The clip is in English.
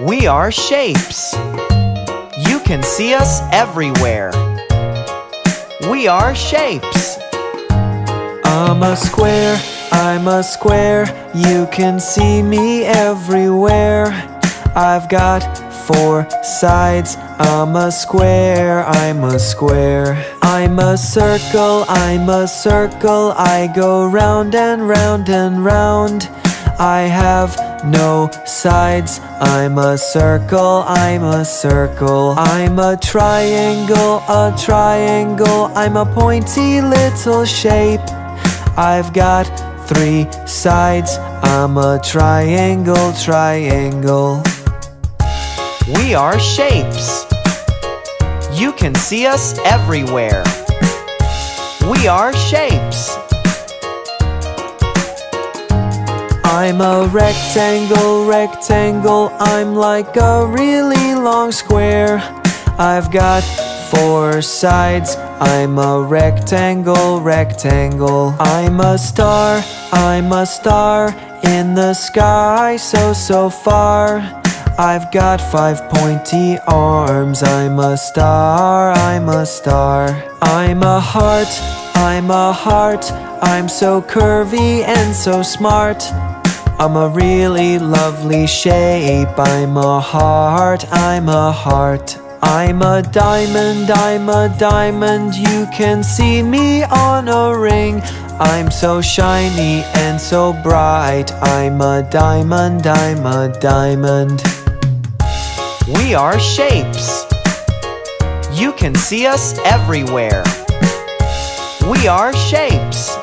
We are shapes. You can see us everywhere. We are shapes. I'm a square, I'm a square. You can see me everywhere. I've got four sides. I'm a square, I'm a square. I'm a circle, I'm a circle. I go round and round and round. I have no sides. I'm a circle, I'm a circle. I'm a triangle, a triangle. I'm a pointy little shape. I've got three sides. I'm a triangle, triangle. We are shapes. You can see us everywhere. We are shapes. I'm a rectangle, rectangle. I'm like a really long square. I've got four sides. I'm a rectangle, rectangle. I'm a star, I'm a star in the sky, so, so far. I've got five pointy arms. I'm a star, I'm a star. I'm a heart, I'm a heart. I'm so curvy and so smart. I'm a really lovely shape. I'm a heart, I'm a heart. I'm a diamond, I'm a diamond. You can see me on a ring. I'm so shiny and so bright. I'm a diamond, I'm a diamond. We are shapes. You can see us everywhere. We are shapes.